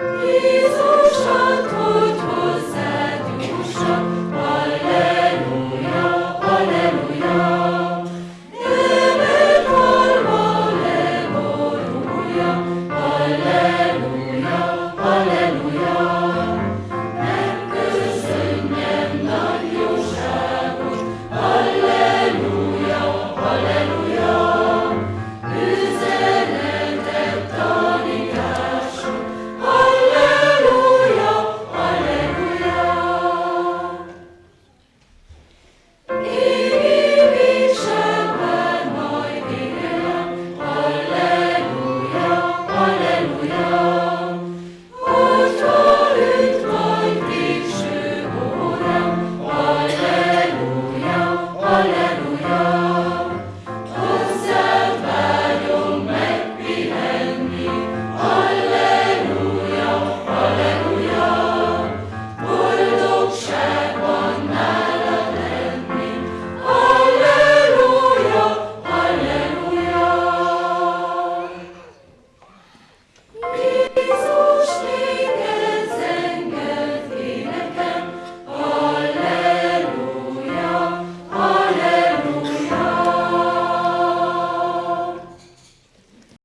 Amen.